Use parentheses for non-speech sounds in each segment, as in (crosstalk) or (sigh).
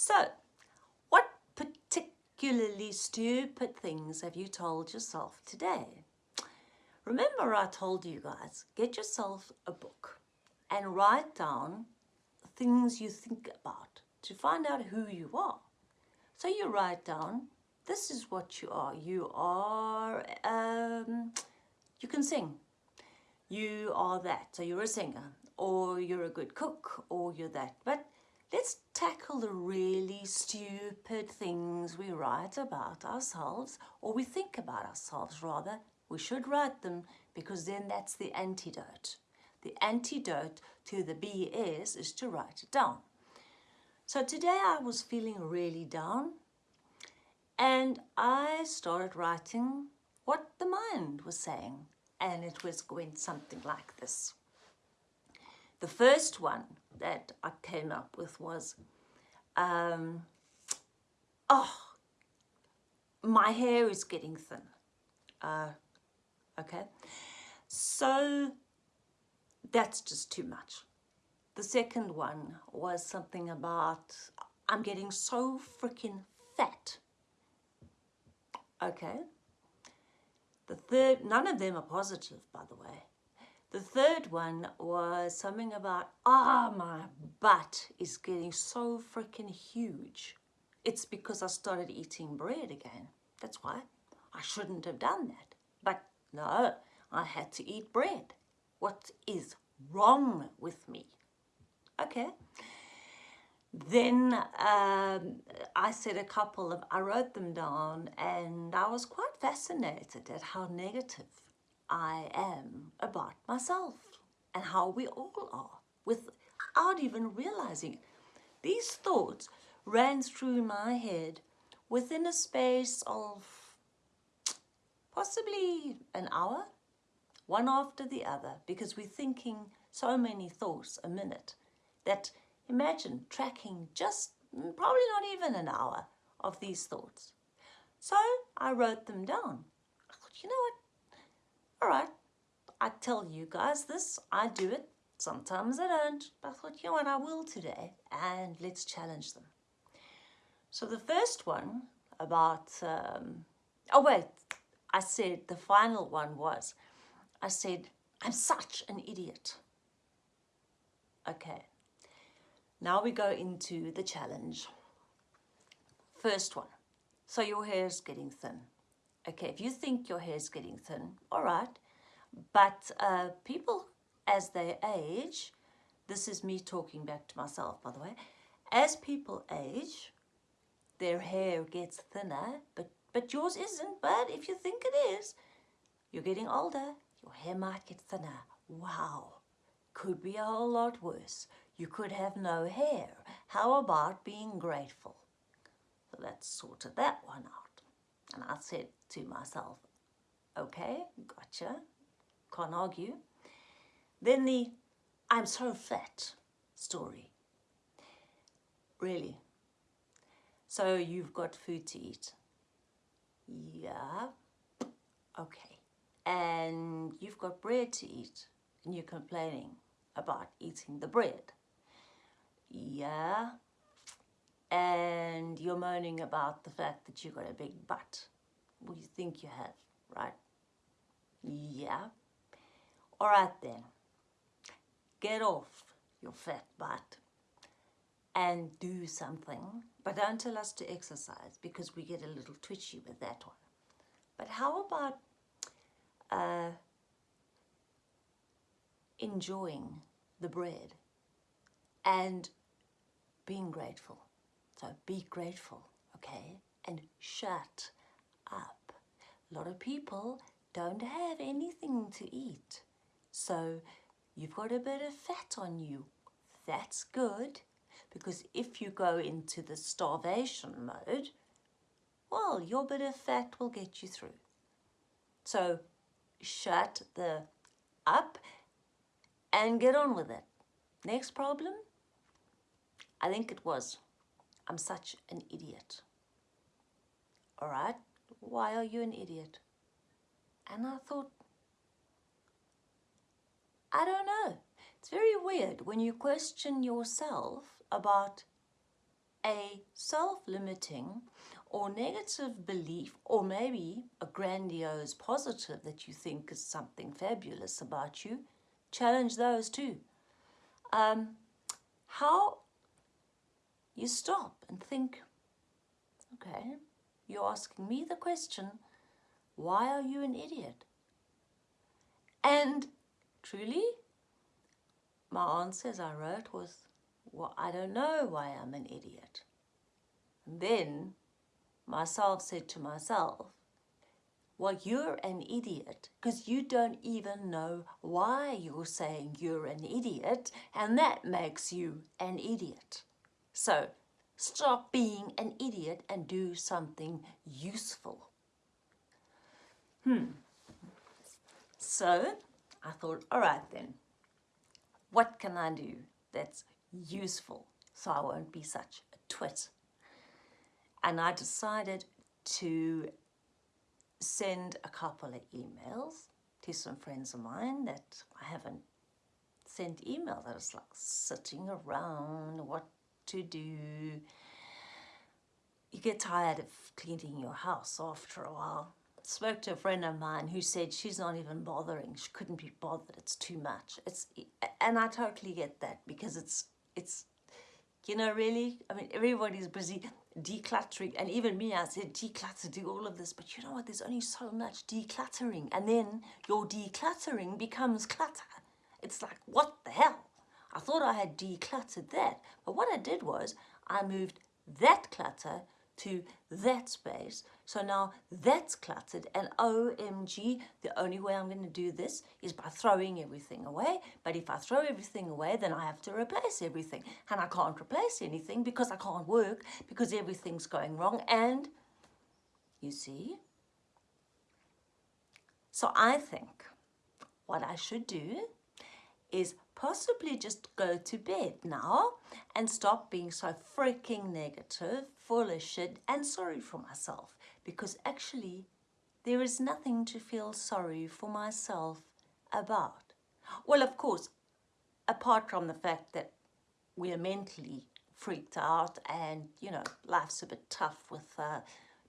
So, what particularly stupid things have you told yourself today? Remember I told you guys, get yourself a book and write down things you think about to find out who you are. So you write down, this is what you are. You are, um, you can sing. You are that, so you're a singer, or you're a good cook, or you're that. But let's tackle the really stupid things we write about ourselves, or we think about ourselves rather. We should write them because then that's the antidote. The antidote to the BS is to write it down. So today I was feeling really down and I started writing what the mind was saying and it was going something like this. The first one that I came up with was, um, oh, my hair is getting thin. Uh, okay, so that's just too much. The second one was something about, I'm getting so freaking fat. Okay. The third, none of them are positive, by the way. The third one was something about, ah, oh, my butt is getting so freaking huge. It's because I started eating bread again. That's why. I shouldn't have done that. But no, I had to eat bread. What is wrong with me? Okay. Then um, I said a couple of, I wrote them down and I was quite fascinated at how negative I am about myself and how we all are without even realizing it. These thoughts ran through my head within a space of possibly an hour, one after the other, because we're thinking so many thoughts a minute that imagine tracking just mm, probably not even an hour of these thoughts. So I wrote them down. I thought, you know what? All right, I tell you guys this, I do it. Sometimes I don't. But I thought, you know what, I will today. And let's challenge them. So the first one about, um, oh wait, I said the final one was, I said, I'm such an idiot. Okay, now we go into the challenge. First one, so your hair is getting thin. Okay, if you think your hair is getting thin, all right, but uh, people as they age, this is me talking back to myself, by the way, as people age, their hair gets thinner, but, but yours isn't. But if you think it is, you're getting older, your hair might get thinner. Wow, could be a whole lot worse. You could have no hair. How about being grateful? So let's sorted that one out. And I said to myself, okay, gotcha, can't argue. Then the I'm so fat story. Really. So you've got food to eat. Yeah. Okay. And you've got bread to eat and you're complaining about eating the bread. Yeah. And you're moaning about the fact that you've got a big butt. Well, you think you have, right? Yeah. All right then. Get off your fat butt and do something. But don't tell us to exercise because we get a little twitchy with that one. But how about uh, enjoying the bread and being grateful. So be grateful, okay? And shut up. A lot of people don't have anything to eat. So you've got a bit of fat on you. That's good because if you go into the starvation mode, well, your bit of fat will get you through. So shut the up and get on with it. Next problem, I think it was, I'm such an idiot. All right, why are you an idiot? And I thought, I don't know. It's very weird when you question yourself about a self-limiting or negative belief or maybe a grandiose positive that you think is something fabulous about you, challenge those too. Um, how you stop and think, okay, you're asking me the question, why are you an idiot? And truly, my answer as I wrote was, well, I don't know why I'm an idiot. And then myself said to myself, well, you're an idiot because you don't even know why you're saying you're an idiot and that makes you an idiot. So stop being an idiot and do something useful. Hmm. So I thought, all right then, what can I do that's useful so I won't be such a twit? And I decided to send a couple of emails to some friends of mine that I haven't sent emails. I was like sitting around, what to do. You get tired of cleaning your house after a while. Spoke to a friend of mine who said she's not even bothering. She couldn't be bothered. It's too much. It's and I totally get that because it's it's you know really. I mean everybody's busy decluttering and even me I said declutter do all of this but you know what there's only so much decluttering and then your decluttering becomes clutter it's like what the hell I thought I had decluttered that but what I did was I moved that clutter to that space. So now that's cluttered and OMG, the only way I'm going to do this is by throwing everything away. But if I throw everything away, then I have to replace everything. And I can't replace anything because I can't work because everything's going wrong. And you see? So I think what I should do is possibly just go to bed now and stop being so freaking negative, full of shit and sorry for myself because actually there is nothing to feel sorry for myself about. Well, of course, apart from the fact that we are mentally freaked out and, you know, life's a bit tough with uh,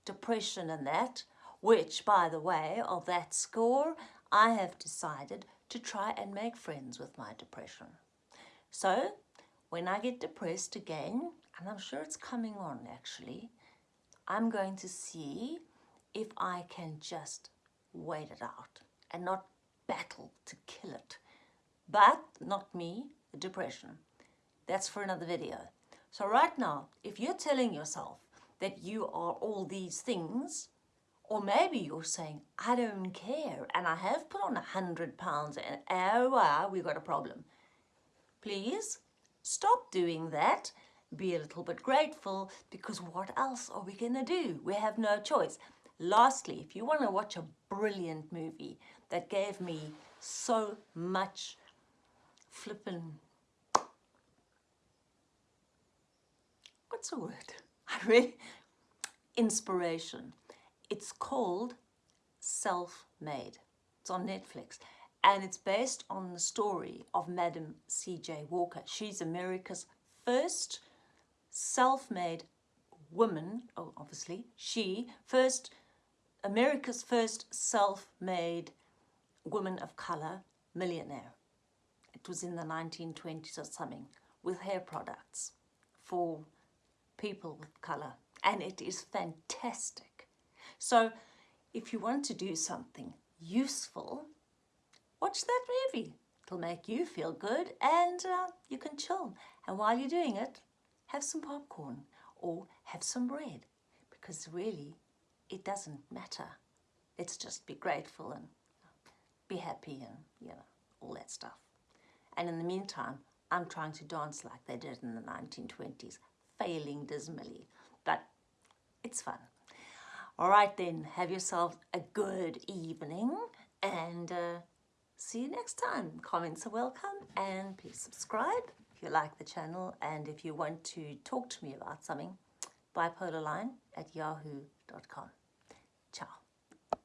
depression and that, which, by the way, of that score, I have decided to try and make friends with my depression. So when I get depressed again, and I'm sure it's coming on actually, I'm going to see if I can just wait it out and not battle to kill it. But not me, the depression. That's for another video. So right now, if you're telling yourself that you are all these things, or maybe you're saying, I don't care, and I have put on a hundred pounds, and oh, wow, we've got a problem. Please stop doing that. Be a little bit grateful, because what else are we going to do? We have no choice. Lastly, if you want to watch a brilliant movie that gave me so much flippin' what's the word? (laughs) I really inspiration. It's called Self-Made. It's on Netflix. And it's based on the story of Madam C.J. Walker. She's America's first self-made woman, oh, obviously, she, first, America's first self-made woman of color millionaire. It was in the 1920s or something, with hair products for people with color. And it is fantastic. So if you want to do something useful, watch that movie. It'll make you feel good and uh, you can chill. And while you're doing it, have some popcorn or have some bread because really it doesn't matter. Let's just be grateful and be happy and, you know, all that stuff. And in the meantime, I'm trying to dance like they did in the 1920s, failing dismally, but it's fun. All right then, have yourself a good evening and uh, see you next time. Comments are welcome and please subscribe if you like the channel and if you want to talk to me about something, bipolarline at yahoo.com. Ciao.